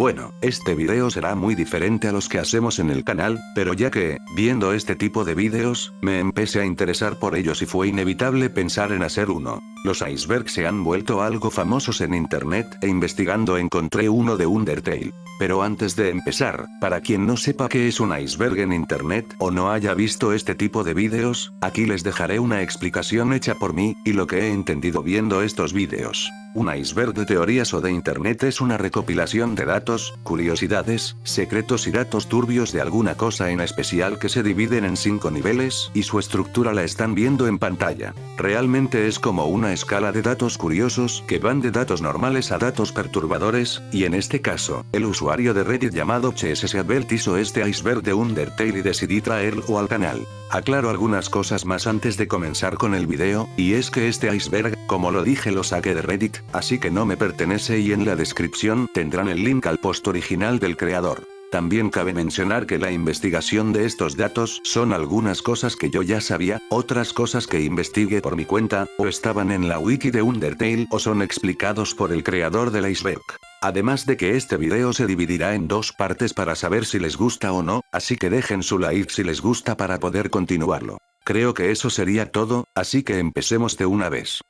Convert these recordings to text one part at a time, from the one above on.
Bueno, este video será muy diferente a los que hacemos en el canal, pero ya que, viendo este tipo de videos, me empecé a interesar por ellos y fue inevitable pensar en hacer uno. Los icebergs se han vuelto algo famosos en internet, e investigando encontré uno de Undertale. Pero antes de empezar, para quien no sepa qué es un iceberg en internet o no haya visto este tipo de videos, aquí les dejaré una explicación hecha por mí, y lo que he entendido viendo estos videos. Un iceberg de teorías o de internet es una recopilación de datos, curiosidades, secretos y datos turbios de alguna cosa en especial que se dividen en cinco niveles, y su estructura la están viendo en pantalla. Realmente es como una escala de datos curiosos que van de datos normales a datos perturbadores, y en este caso, el usuario de Reddit llamado CSSAbelt hizo este iceberg de Undertale y decidí traerlo al canal. Aclaro algunas cosas más antes de comenzar con el video, y es que este iceberg, como lo dije lo saqué de Reddit, así que no me pertenece y en la descripción tendrán el link al post original del creador. También cabe mencionar que la investigación de estos datos son algunas cosas que yo ya sabía, otras cosas que investigué por mi cuenta, o estaban en la wiki de Undertale o son explicados por el creador del iceberg. Además de que este video se dividirá en dos partes para saber si les gusta o no, así que dejen su like si les gusta para poder continuarlo. Creo que eso sería todo, así que empecemos de una vez.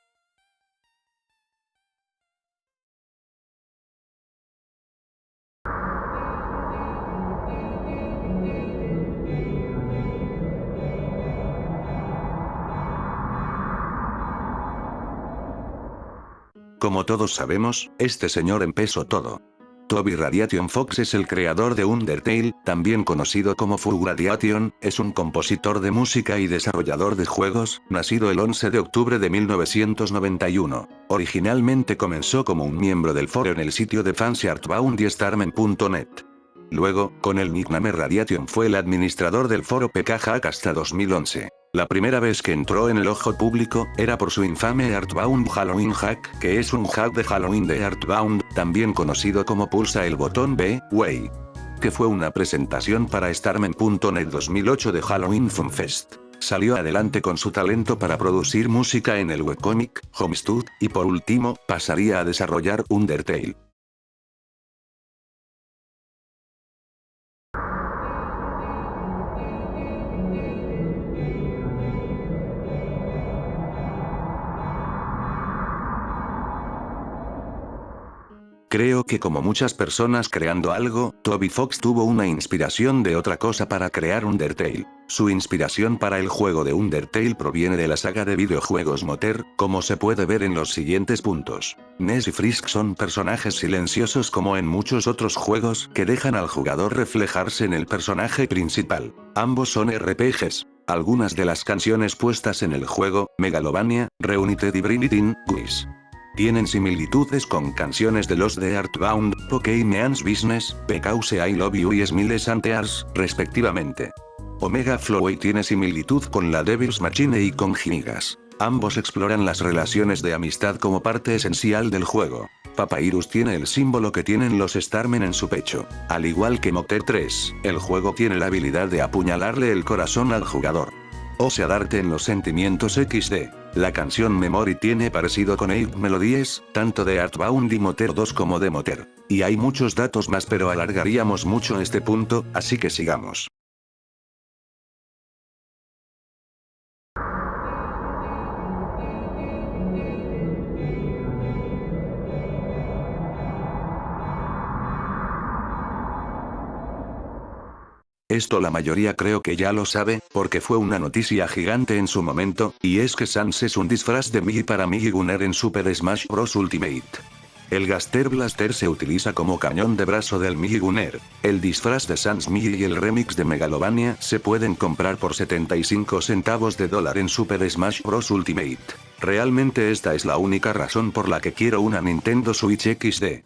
Como todos sabemos, este señor empezó todo. Toby Radiation Fox es el creador de Undertale, también conocido como Full Radiation, es un compositor de música y desarrollador de juegos, nacido el 11 de octubre de 1991. Originalmente comenzó como un miembro del foro en el sitio de fans y Starman.net. Luego, con el nickname Radiation fue el administrador del foro PK Hack hasta 2011. La primera vez que entró en el ojo público, era por su infame Earthbound Halloween Hack, que es un hack de Halloween de Earthbound, también conocido como Pulsa el botón B, Way. Que fue una presentación para Starman.net 2008 de Halloween Fun Fest. Salió adelante con su talento para producir música en el webcomic, Homestead, y por último, pasaría a desarrollar Undertale. Creo que como muchas personas creando algo, Toby Fox tuvo una inspiración de otra cosa para crear Undertale. Su inspiración para el juego de Undertale proviene de la saga de videojuegos Moter, como se puede ver en los siguientes puntos. Ness y Frisk son personajes silenciosos como en muchos otros juegos que dejan al jugador reflejarse en el personaje principal. Ambos son RPGs. Algunas de las canciones puestas en el juego, Megalovania, Reunited y Bring It In, tienen similitudes con canciones de los de Artbound, Pokémon's Business, Because I Love You y Smiles Antears, respectivamente. Omega Flowey tiene similitud con la Devil's Machine y con Gigas. Ambos exploran las relaciones de amistad como parte esencial del juego. Papyrus tiene el símbolo que tienen los Starmen en su pecho. Al igual que Moter 3, el juego tiene la habilidad de apuñalarle el corazón al jugador. O sea darte en los sentimientos XD. La canción Memory tiene parecido con 8 Melodies, tanto de Artbound y Moter 2 como de Moter. Y hay muchos datos más pero alargaríamos mucho este punto, así que sigamos. Esto la mayoría creo que ya lo sabe, porque fue una noticia gigante en su momento, y es que Sans es un disfraz de Mii para Mii Gunner en Super Smash Bros. Ultimate. El Gaster Blaster se utiliza como cañón de brazo del Mii Gunner. El disfraz de Sans Mii y el remix de Megalovania se pueden comprar por 75 centavos de dólar en Super Smash Bros. Ultimate. Realmente esta es la única razón por la que quiero una Nintendo Switch XD.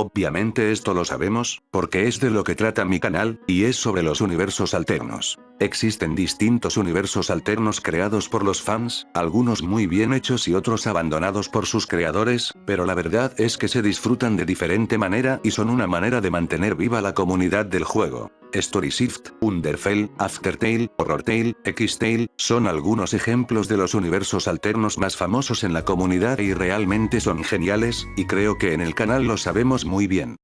Obviamente esto lo sabemos, porque es de lo que trata mi canal, y es sobre los universos alternos. Existen distintos universos alternos creados por los fans, algunos muy bien hechos y otros abandonados por sus creadores, pero la verdad es que se disfrutan de diferente manera y son una manera de mantener viva la comunidad del juego. Story Shift, Underfell, Aftertale, Horrortale, X-Tale, son algunos ejemplos de los universos alternos más famosos en la comunidad y realmente son geniales, y creo que en el canal lo sabemos muy bien.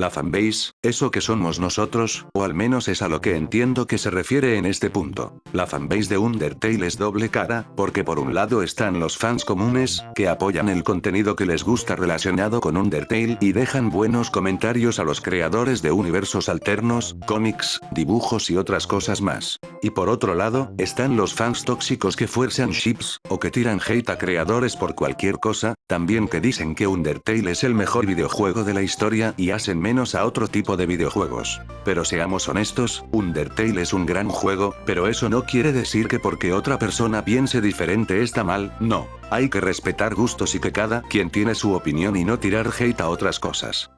La fanbase, eso que somos nosotros, o al menos es a lo que entiendo que se refiere en este punto. La fanbase de Undertale es doble cara, porque por un lado están los fans comunes, que apoyan el contenido que les gusta relacionado con Undertale y dejan buenos comentarios a los creadores de universos alternos, cómics, dibujos y otras cosas más. Y por otro lado, están los fans tóxicos que fuerzan ships, o que tiran hate a creadores por cualquier cosa, también que dicen que Undertale es el mejor videojuego de la historia y hacen menos a otro tipo de videojuegos. Pero seamos honestos, Undertale es un gran juego, pero eso no quiere decir que porque otra persona piense diferente está mal, no. Hay que respetar gustos y que cada quien tiene su opinión y no tirar hate a otras cosas.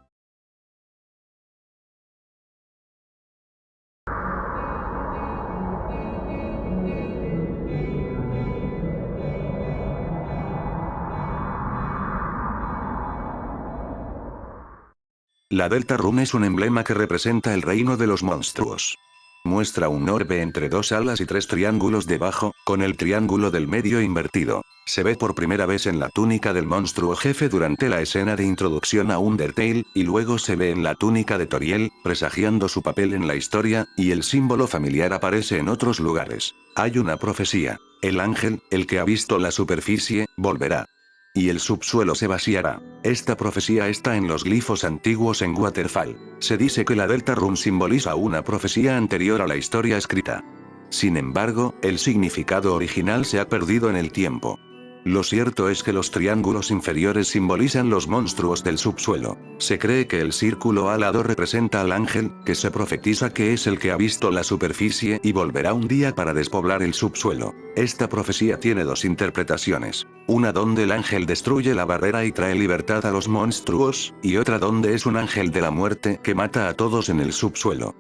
La Delta Rune es un emblema que representa el reino de los monstruos. Muestra un orbe entre dos alas y tres triángulos debajo, con el triángulo del medio invertido. Se ve por primera vez en la túnica del monstruo jefe durante la escena de introducción a Undertale, y luego se ve en la túnica de Toriel, presagiando su papel en la historia, y el símbolo familiar aparece en otros lugares. Hay una profecía. El ángel, el que ha visto la superficie, volverá y el subsuelo se vaciará. Esta profecía está en los glifos antiguos en Waterfall. Se dice que la Delta Rune simboliza una profecía anterior a la historia escrita. Sin embargo, el significado original se ha perdido en el tiempo. Lo cierto es que los triángulos inferiores simbolizan los monstruos del subsuelo. Se cree que el círculo alado representa al ángel, que se profetiza que es el que ha visto la superficie y volverá un día para despoblar el subsuelo. Esta profecía tiene dos interpretaciones. Una donde el ángel destruye la barrera y trae libertad a los monstruos, y otra donde es un ángel de la muerte que mata a todos en el subsuelo.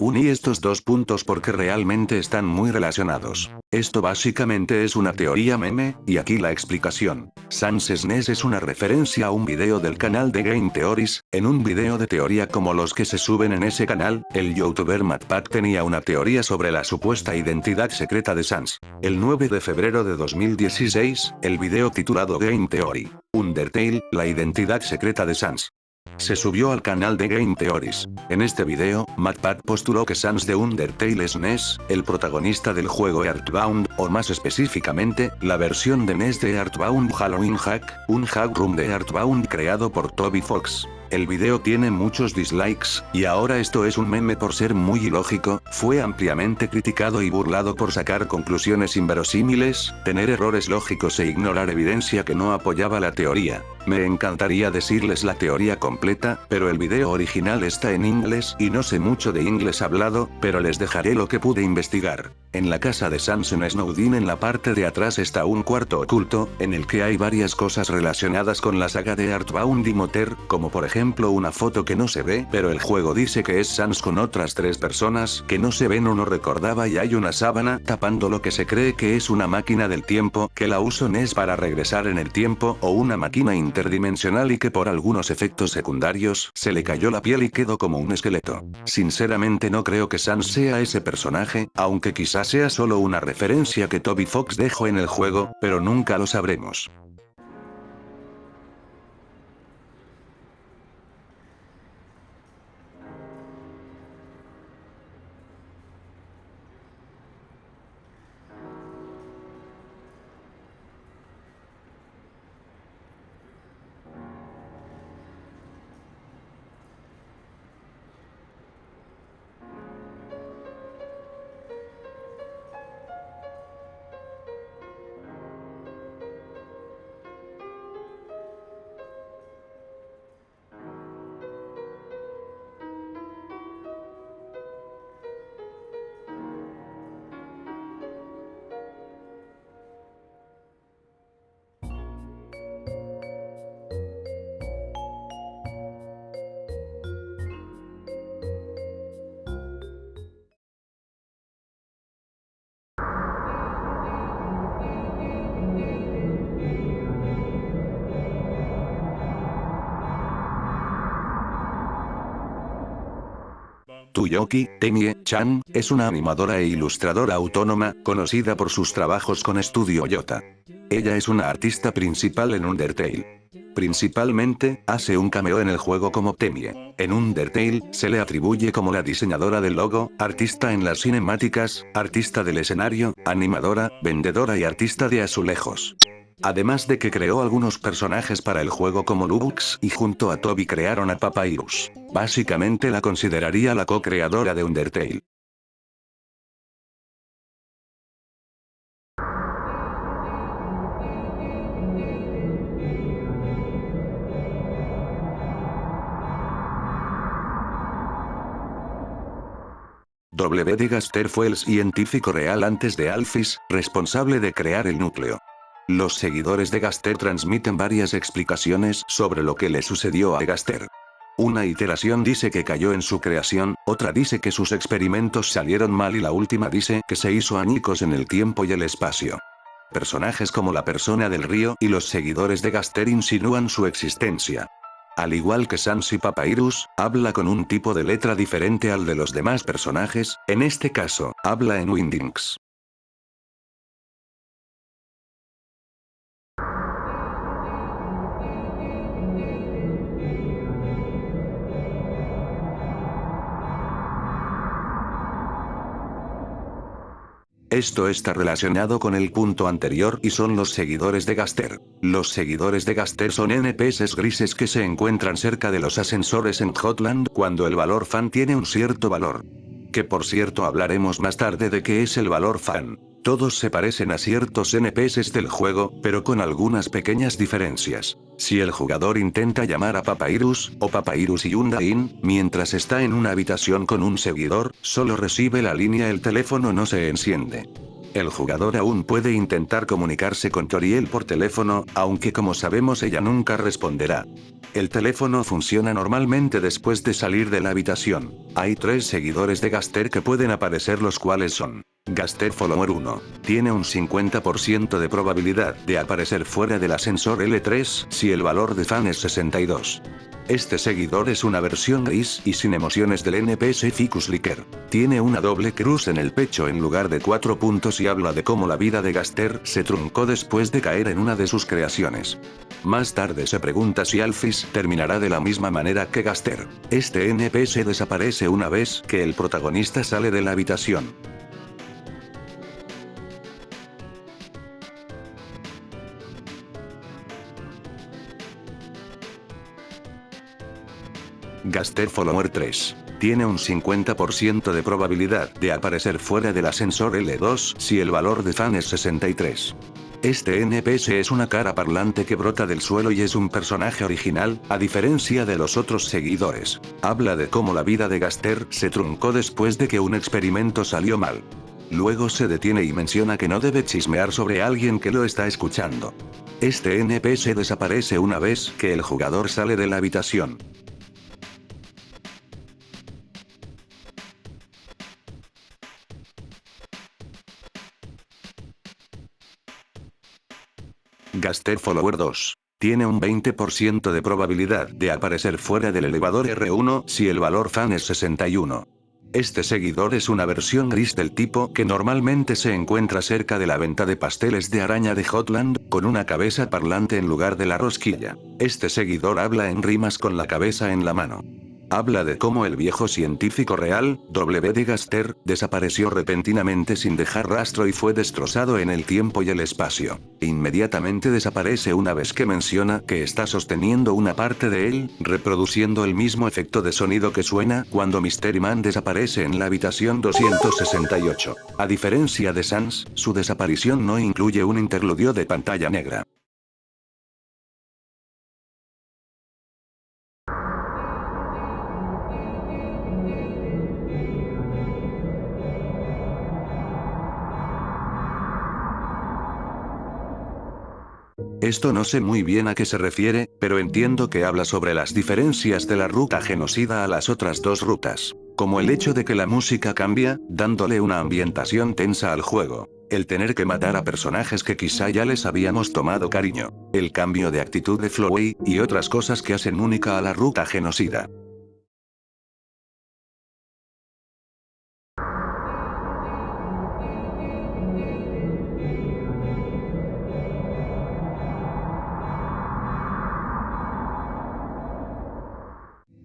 Uní estos dos puntos porque realmente están muy relacionados. Esto básicamente es una teoría meme, y aquí la explicación. Sans SNES es una referencia a un video del canal de Game Theories, en un video de teoría como los que se suben en ese canal, el youtuber MatPat tenía una teoría sobre la supuesta identidad secreta de Sans. El 9 de febrero de 2016, el video titulado Game Theory. Undertale, la identidad secreta de Sans se subió al canal de Game Theories. En este video, MatPat postuló que Sans de Undertale es NES, el protagonista del juego Earthbound, o más específicamente, la versión de NES de Earthbound Halloween Hack, un hack room de Earthbound creado por Toby Fox. El video tiene muchos dislikes, y ahora esto es un meme por ser muy ilógico, fue ampliamente criticado y burlado por sacar conclusiones inverosímiles, tener errores lógicos e ignorar evidencia que no apoyaba la teoría. Me encantaría decirles la teoría completa, pero el video original está en inglés y no sé mucho de inglés hablado, pero les dejaré lo que pude investigar. En la casa de Samson Snowdin en la parte de atrás está un cuarto oculto, en el que hay varias cosas relacionadas con la saga de Artbound y Moter, como por ejemplo una foto que no se ve, pero el juego dice que es Sans con otras tres personas que no se ven o no recordaba y hay una sábana tapando lo que se cree que es una máquina del tiempo, que la uso es para regresar en el tiempo o una máquina interdimensional y que por algunos efectos secundarios, se le cayó la piel y quedó como un esqueleto. Sinceramente no creo que Sans sea ese personaje, aunque quizás sea solo una referencia que Toby Fox dejó en el juego, pero nunca lo sabremos. Tsutoyoki Temie-chan, es una animadora e ilustradora autónoma, conocida por sus trabajos con Studio Yota. Ella es una artista principal en Undertale. Principalmente, hace un cameo en el juego como Temie. En Undertale, se le atribuye como la diseñadora del logo, artista en las cinemáticas, artista del escenario, animadora, vendedora y artista de azulejos. Además de que creó algunos personajes para el juego como Lubux y junto a Toby crearon a Papyrus. Básicamente la consideraría la co-creadora de Undertale. W. de Gaster fue el científico real antes de Alphys, responsable de crear el núcleo. Los seguidores de Gaster transmiten varias explicaciones sobre lo que le sucedió a Gaster. Una iteración dice que cayó en su creación, otra dice que sus experimentos salieron mal y la última dice que se hizo añicos en el tiempo y el espacio. Personajes como la persona del río y los seguidores de Gaster insinúan su existencia. Al igual que Sans y Papyrus, habla con un tipo de letra diferente al de los demás personajes, en este caso, habla en Windings. Esto está relacionado con el punto anterior y son los seguidores de Gaster. Los seguidores de Gaster son NPCs grises que se encuentran cerca de los ascensores en Hotland cuando el valor fan tiene un cierto valor. Que por cierto hablaremos más tarde de qué es el valor fan. Todos se parecen a ciertos NPCs del juego, pero con algunas pequeñas diferencias. Si el jugador intenta llamar a Papyrus, o Papyrus y Undain, mientras está en una habitación con un seguidor, solo recibe la línea el teléfono no se enciende. El jugador aún puede intentar comunicarse con Toriel por teléfono, aunque como sabemos ella nunca responderá. El teléfono funciona normalmente después de salir de la habitación. Hay tres seguidores de Gaster que pueden aparecer los cuales son Gaster Follower 1. Tiene un 50% de probabilidad de aparecer fuera del ascensor L3 si el valor de fan es 62. Este seguidor es una versión gris y sin emociones del NPS Ficus Licker. Tiene una doble cruz en el pecho en lugar de cuatro puntos y habla de cómo la vida de Gaster se truncó después de caer en una de sus creaciones. Más tarde se pregunta si Alphys terminará de la misma manera que Gaster. Este NPS desaparece una vez que el protagonista sale de la habitación. Gaster Follower 3. Tiene un 50% de probabilidad de aparecer fuera del ascensor L2 si el valor de fan es 63. Este NPS es una cara parlante que brota del suelo y es un personaje original, a diferencia de los otros seguidores. Habla de cómo la vida de Gaster se truncó después de que un experimento salió mal. Luego se detiene y menciona que no debe chismear sobre alguien que lo está escuchando. Este NPS desaparece una vez que el jugador sale de la habitación. Gaster Follower 2. Tiene un 20% de probabilidad de aparecer fuera del elevador R1 si el valor fan es 61. Este seguidor es una versión gris del tipo que normalmente se encuentra cerca de la venta de pasteles de araña de Hotland, con una cabeza parlante en lugar de la rosquilla. Este seguidor habla en rimas con la cabeza en la mano. Habla de cómo el viejo científico real, W. de Gaster, desapareció repentinamente sin dejar rastro y fue destrozado en el tiempo y el espacio. Inmediatamente desaparece una vez que menciona que está sosteniendo una parte de él, reproduciendo el mismo efecto de sonido que suena cuando Mystery Man desaparece en la habitación 268. A diferencia de Sans, su desaparición no incluye un interludio de pantalla negra. Esto no sé muy bien a qué se refiere, pero entiendo que habla sobre las diferencias de la ruta genocida a las otras dos rutas. Como el hecho de que la música cambia, dándole una ambientación tensa al juego. El tener que matar a personajes que quizá ya les habíamos tomado cariño. El cambio de actitud de Flowey, y otras cosas que hacen única a la ruta genocida.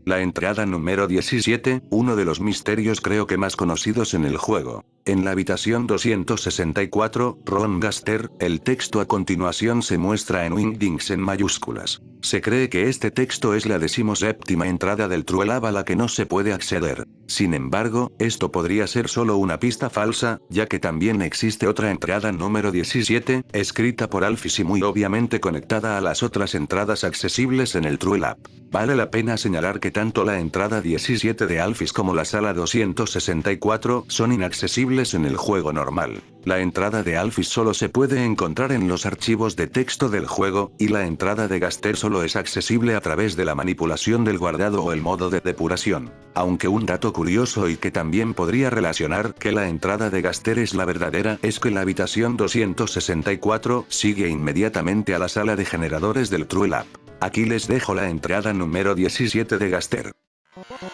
La entrada número 17, uno de los misterios creo que más conocidos en el juego. En la habitación 264, Ron Gaster, el texto a continuación se muestra en Wingdings en mayúsculas. Se cree que este texto es la decimoséptima entrada del Truelab a la que no se puede acceder. Sin embargo, esto podría ser solo una pista falsa, ya que también existe otra entrada número 17, escrita por Alphys y muy obviamente conectada a las otras entradas accesibles en el Truelab. Vale la pena señalar que tanto la entrada 17 de Alphys como la sala 264 son inaccesibles en el juego normal. La entrada de Alphys solo se puede encontrar en los archivos de texto del juego, y la entrada de Gaster solo es accesible a través de la manipulación del guardado o el modo de depuración. Aunque un dato curioso y que también podría relacionar que la entrada de Gaster es la verdadera es que la habitación 264 sigue inmediatamente a la sala de generadores del True Lab. Aquí les dejo la entrada número 17 de Gaster.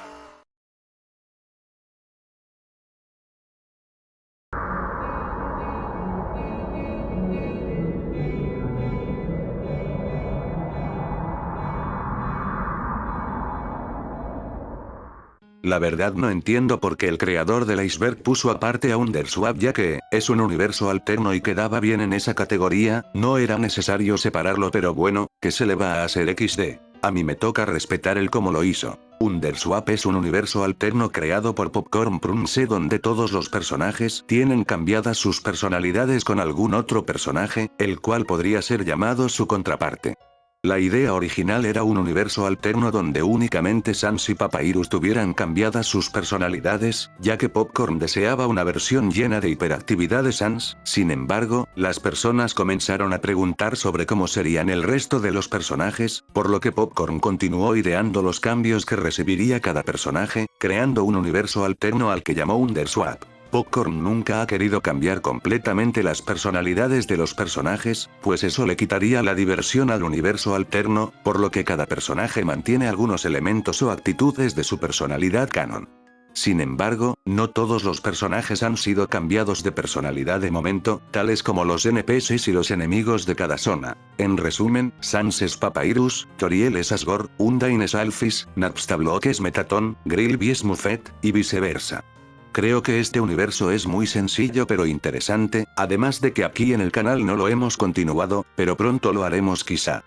La verdad no entiendo por qué el creador del iceberg puso aparte a Underswap ya que, es un universo alterno y quedaba bien en esa categoría, no era necesario separarlo pero bueno, que se le va a hacer XD. A mí me toca respetar el cómo lo hizo. Underswap es un universo alterno creado por Popcorn Prunce donde todos los personajes tienen cambiadas sus personalidades con algún otro personaje, el cual podría ser llamado su contraparte. La idea original era un universo alterno donde únicamente Sans y Papyrus tuvieran cambiadas sus personalidades, ya que Popcorn deseaba una versión llena de hiperactividad de Sans, sin embargo, las personas comenzaron a preguntar sobre cómo serían el resto de los personajes, por lo que Popcorn continuó ideando los cambios que recibiría cada personaje, creando un universo alterno al que llamó Underswap. Popcorn nunca ha querido cambiar completamente las personalidades de los personajes, pues eso le quitaría la diversión al universo alterno, por lo que cada personaje mantiene algunos elementos o actitudes de su personalidad canon. Sin embargo, no todos los personajes han sido cambiados de personalidad de momento, tales como los NPCs y los enemigos de cada zona. En resumen, Sans es Papyrus, Toriel es Asgore, Undyne es Alphys, Napstablook es Metaton, Grilby es Muffet, y viceversa. Creo que este universo es muy sencillo pero interesante, además de que aquí en el canal no lo hemos continuado, pero pronto lo haremos quizá.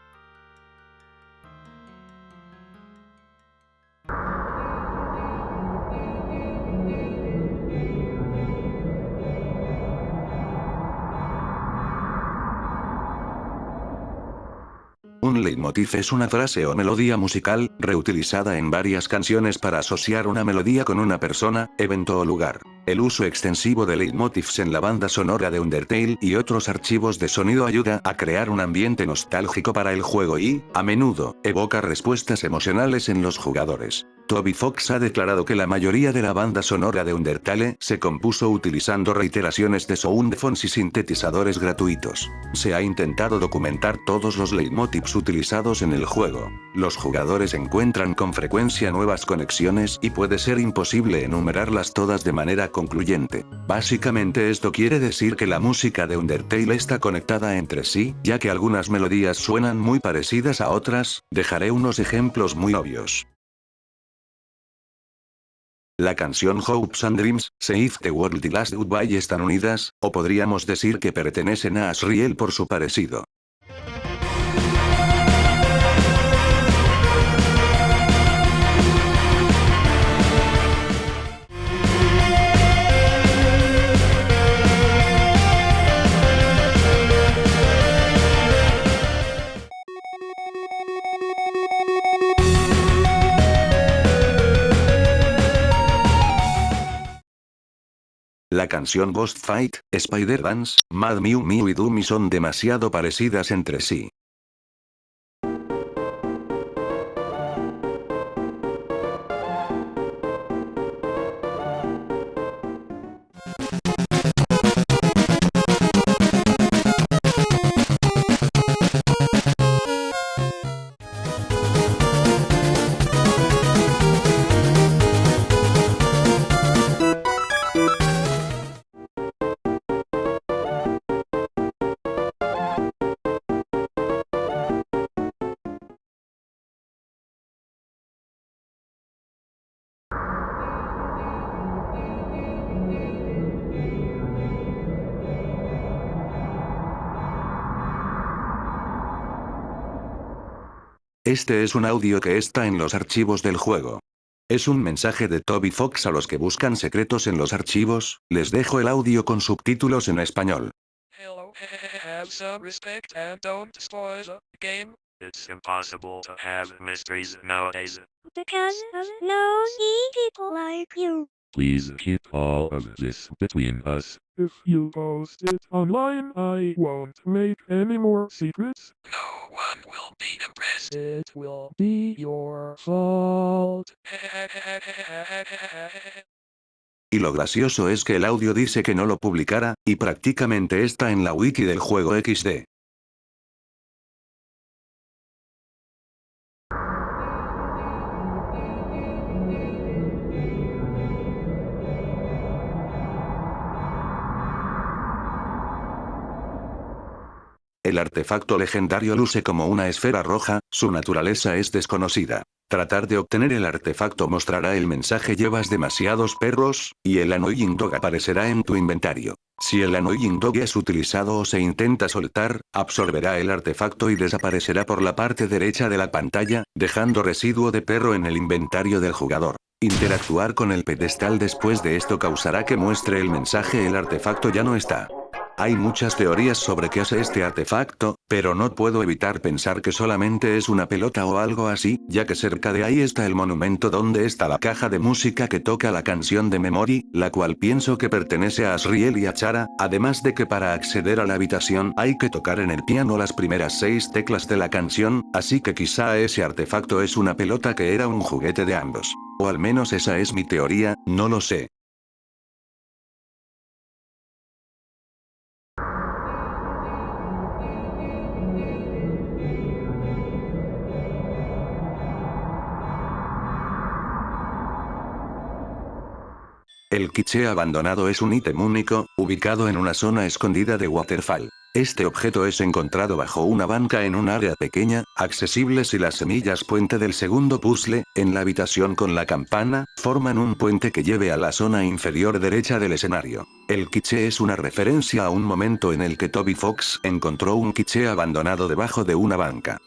Leitmotiv es una frase o melodía musical, reutilizada en varias canciones para asociar una melodía con una persona, evento o lugar. El uso extensivo de leitmotivs en la banda sonora de Undertale y otros archivos de sonido ayuda a crear un ambiente nostálgico para el juego y, a menudo, evoca respuestas emocionales en los jugadores. Toby Fox ha declarado que la mayoría de la banda sonora de Undertale se compuso utilizando reiteraciones de soundphones y sintetizadores gratuitos. Se ha intentado documentar todos los leitmotivs utilizados en el juego. Los jugadores encuentran con frecuencia nuevas conexiones y puede ser imposible enumerarlas todas de manera concluyente. Básicamente esto quiere decir que la música de Undertale está conectada entre sí, ya que algunas melodías suenan muy parecidas a otras, dejaré unos ejemplos muy obvios. La canción Hopes and Dreams, Save the World y Last Goodbye están unidas, o podríamos decir que pertenecen a Asriel por su parecido. La canción Ghost Fight, Spider Dance, Mad Mew Mew y Doomy son demasiado parecidas entre sí. Este es un audio que está en los archivos del juego. Es un mensaje de Toby Fox a los que buscan secretos en los archivos, les dejo el audio con subtítulos en español. Hello, have some respect and don't spoil the game. It's impossible to have mysteries nowadays. Because of nosy people like you. Please keep all of this between us. If you post it online, I won't make any more secrets. No one will be impressed. It will be your fault. Y lo gracioso es que el audio dice que no lo publicara, y prácticamente está en la wiki del juego XD. El artefacto legendario luce como una esfera roja, su naturaleza es desconocida. Tratar de obtener el artefacto mostrará el mensaje llevas demasiados perros, y el Annoying Dog aparecerá en tu inventario. Si el Annoying Dog es utilizado o se intenta soltar, absorberá el artefacto y desaparecerá por la parte derecha de la pantalla, dejando residuo de perro en el inventario del jugador. Interactuar con el pedestal después de esto causará que muestre el mensaje el artefacto ya no está. Hay muchas teorías sobre qué hace este artefacto, pero no puedo evitar pensar que solamente es una pelota o algo así, ya que cerca de ahí está el monumento donde está la caja de música que toca la canción de Memory, la cual pienso que pertenece a Asriel y a Chara, además de que para acceder a la habitación hay que tocar en el piano las primeras seis teclas de la canción, así que quizá ese artefacto es una pelota que era un juguete de ambos. O al menos esa es mi teoría, no lo sé. El quiche abandonado es un ítem único, ubicado en una zona escondida de Waterfall. Este objeto es encontrado bajo una banca en un área pequeña, accesible si las semillas puente del segundo puzzle, en la habitación con la campana, forman un puente que lleve a la zona inferior derecha del escenario. El quiche es una referencia a un momento en el que Toby Fox encontró un quiche abandonado debajo de una banca.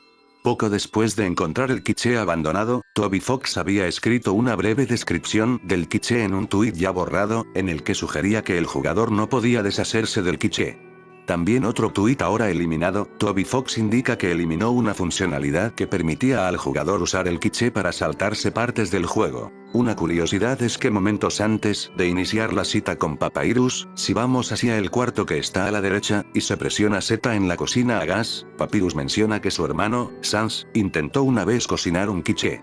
Poco después de encontrar el quiche abandonado, Toby Fox había escrito una breve descripción del quiche en un tuit ya borrado, en el que sugería que el jugador no podía deshacerse del quiche. También otro tuit ahora eliminado, Toby Fox indica que eliminó una funcionalidad que permitía al jugador usar el quiche para saltarse partes del juego. Una curiosidad es que momentos antes de iniciar la cita con Papyrus, si vamos hacia el cuarto que está a la derecha, y se presiona Z en la cocina a gas, Papyrus menciona que su hermano, Sans, intentó una vez cocinar un quiche.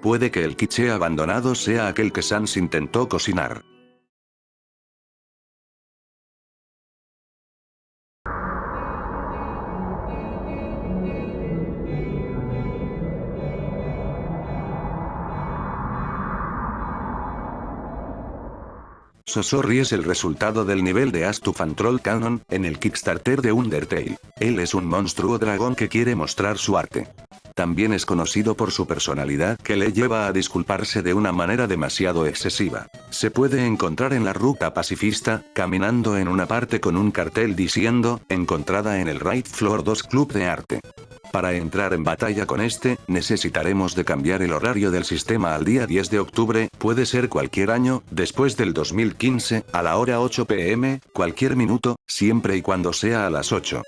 Puede que el quiche abandonado sea aquel que Sans intentó cocinar. Sosori es el resultado del nivel de Astufan Troll Canon, en el Kickstarter de Undertale. Él es un monstruo dragón que quiere mostrar su arte. También es conocido por su personalidad que le lleva a disculparse de una manera demasiado excesiva. Se puede encontrar en la ruta pacifista, caminando en una parte con un cartel diciendo, encontrada en el Right Floor 2 Club de Arte. Para entrar en batalla con este, necesitaremos de cambiar el horario del sistema al día 10 de octubre, puede ser cualquier año, después del 2015, a la hora 8 pm, cualquier minuto, siempre y cuando sea a las 8.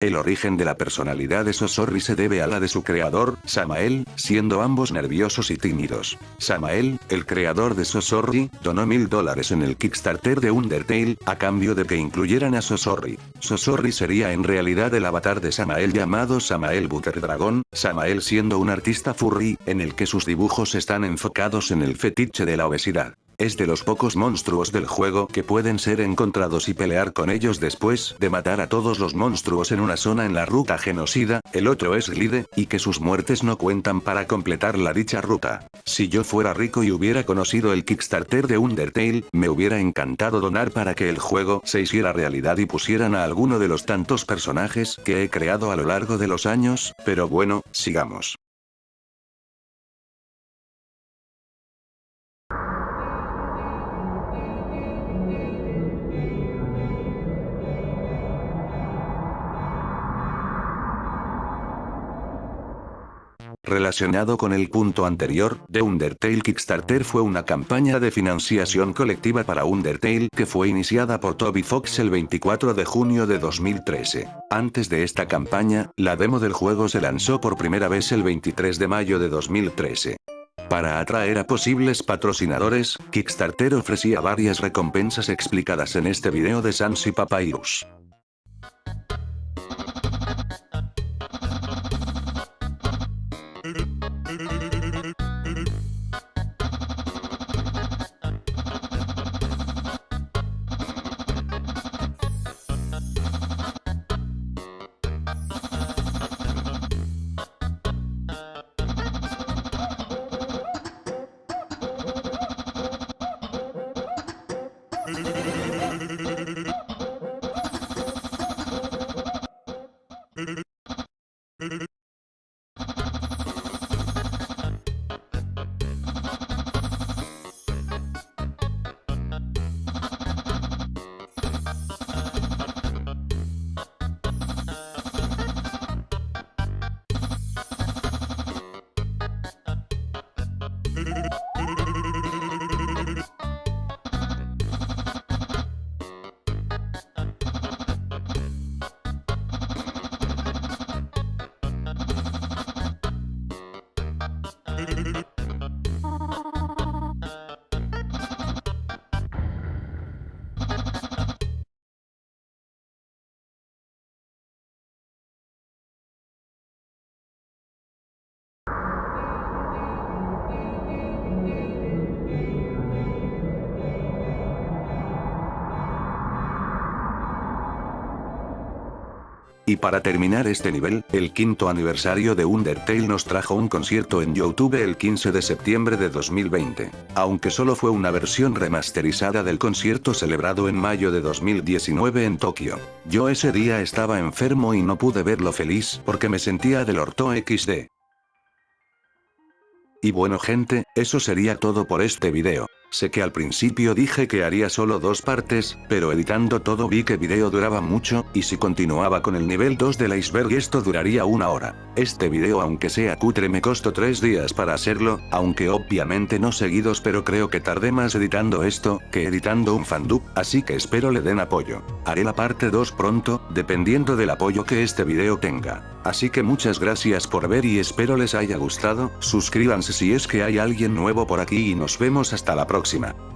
El origen de la personalidad de Sosorri se debe a la de su creador, Samael, siendo ambos nerviosos y tímidos. Samael, el creador de Sosorri, donó mil dólares en el Kickstarter de Undertale, a cambio de que incluyeran a Sosorri. Sosorri sería en realidad el avatar de Samael llamado Samael Butter Dragon, Samael siendo un artista furry, en el que sus dibujos están enfocados en el fetiche de la obesidad. Es de los pocos monstruos del juego que pueden ser encontrados y pelear con ellos después de matar a todos los monstruos en una zona en la ruta genocida, el otro es Glide, y que sus muertes no cuentan para completar la dicha ruta. Si yo fuera rico y hubiera conocido el Kickstarter de Undertale, me hubiera encantado donar para que el juego se hiciera realidad y pusieran a alguno de los tantos personajes que he creado a lo largo de los años, pero bueno, sigamos. Relacionado con el punto anterior, The Undertale Kickstarter fue una campaña de financiación colectiva para Undertale que fue iniciada por Toby Fox el 24 de junio de 2013. Antes de esta campaña, la demo del juego se lanzó por primera vez el 23 de mayo de 2013. Para atraer a posibles patrocinadores, Kickstarter ofrecía varias recompensas explicadas en este video de Sansi Papyrus. Y para terminar este nivel, el quinto aniversario de Undertale nos trajo un concierto en YouTube el 15 de septiembre de 2020. Aunque solo fue una versión remasterizada del concierto celebrado en mayo de 2019 en Tokio. Yo ese día estaba enfermo y no pude verlo feliz porque me sentía del orto XD. Y bueno gente, eso sería todo por este video. Sé que al principio dije que haría solo dos partes, pero editando todo vi que video duraba mucho, y si continuaba con el nivel 2 del iceberg esto duraría una hora. Este video aunque sea cutre me costó 3 días para hacerlo, aunque obviamente no seguidos pero creo que tardé más editando esto, que editando un fandub, así que espero le den apoyo. Haré la parte 2 pronto, dependiendo del apoyo que este video tenga. Así que muchas gracias por ver y espero les haya gustado, suscríbanse si es que hay alguien nuevo por aquí y nos vemos hasta la próxima.